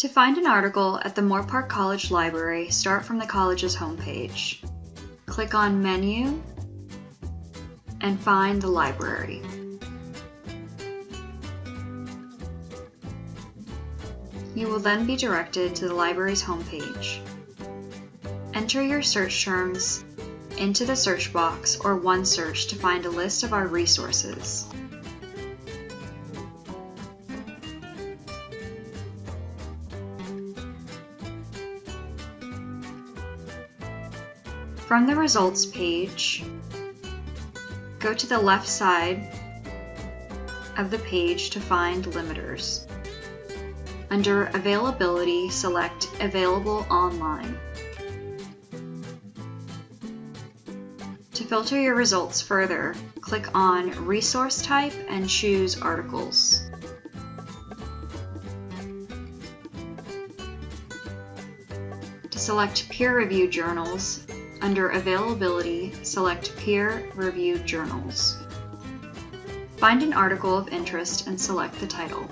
To find an article at the Moorpark College Library, start from the college's homepage. Click on Menu and find the library. You will then be directed to the library's homepage. Enter your search terms into the search box or OneSearch to find a list of our resources. From the results page, go to the left side of the page to find limiters. Under Availability, select Available Online. To filter your results further, click on Resource Type and choose Articles. To select peer-reviewed journals, under Availability, select Peer-reviewed journals. Find an article of interest and select the title.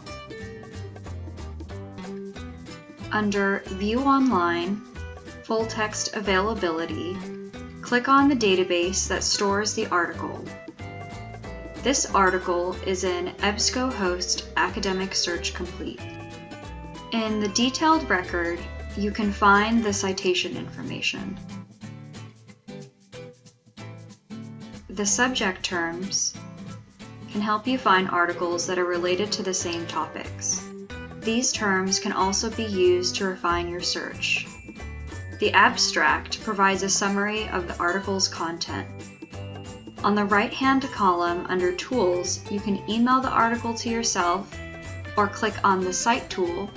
Under View Online, Full Text Availability, click on the database that stores the article. This article is in EBSCOhost Academic Search Complete. In the detailed record, you can find the citation information. The subject terms can help you find articles that are related to the same topics. These terms can also be used to refine your search. The abstract provides a summary of the article's content. On the right-hand column under Tools, you can email the article to yourself or click on the Cite tool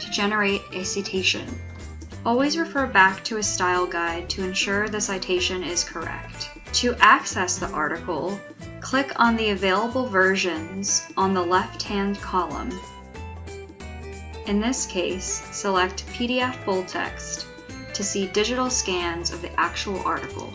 to generate a citation. Always refer back to a style guide to ensure the citation is correct. To access the article, click on the available versions on the left-hand column. In this case, select PDF full text to see digital scans of the actual article.